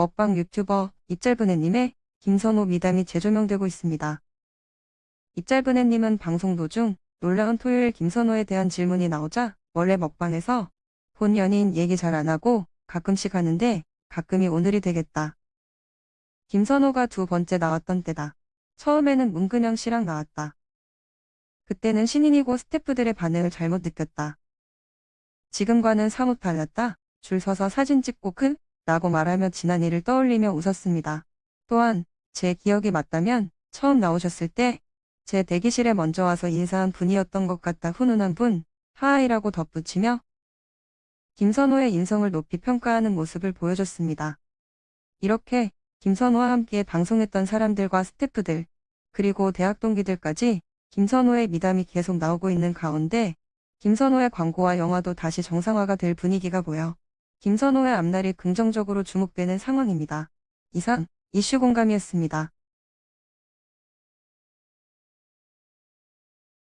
먹방 유튜버 입짧은애님의 김선호 미담이 재조명되고 있습니다. 입짧은애님은 방송 도중 놀라운 토요일 김선호에 대한 질문이 나오자 원래 먹방에서 본 연인 얘기 잘 안 하고 가끔씩 하는데 가끔이 오늘이 되겠다. 김선호가 두 번째 나왔던 때다. 처음에는 문근영 씨랑 나왔다. 그때는 신인이고 스태프들의 반응을 잘못 느꼈다. 지금과는 사뭇 달랐다. 줄 서서 사진 찍고 큰 라고 말하며 지난 일을 떠올리며 웃었습니다. 또한 제 기억이 맞다면 처음 나오셨을 때 제 대기실에 먼저 와서 인사한 분이었던 것 같다 훈훈한 분 하하이라고 덧붙이며 김선호의 인성을 높이 평가하는 모습을 보여줬습니다. 이렇게 김선호와 함께 방송했던 사람들과 스태프들 그리고 대학 동기들까지 김선호의 미담이 계속 나오고 있는 가운데 김선호의 광고와 영화도 다시 정상화가 될 분위기가 보여 김선호의 앞날이 긍정적으로 주목되는 상황입니다. 이상 이슈 공감이었습니다.